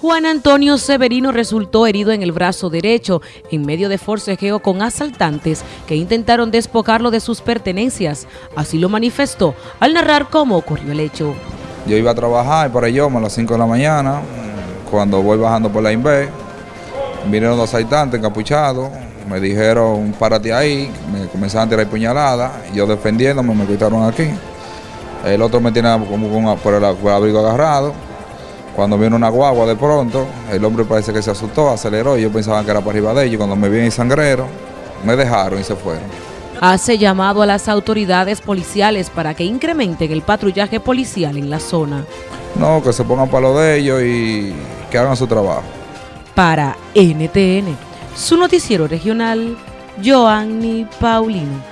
Juan Antonio Severino resultó herido en el brazo derecho en medio de forcejeo con asaltantes que intentaron despojarlo de sus pertenencias. Así lo manifestó al narrar cómo ocurrió el hecho. Yo iba a trabajar por ello a las 5 de la mañana, cuando voy bajando por la INVE, vinieron dos asaltantes encapuchados, me dijeron párate ahí, me comenzaron a tirar puñaladas, yo defendiéndome me quitaron aquí. El otro me tiene como por el abrigo agarrado cuando vino una guagua de pronto, el hombre parece que se asustó, aceleró y yo pensaba que era para arriba de ellos. Cuando me vi en sangrero, me dejaron y se fueron. Hace llamado a las autoridades policiales para que incrementen el patrullaje policial en la zona. No, que se pongan para lo de ellos y que hagan su trabajo. Para NTN, su noticiero regional, Joanny Paulino.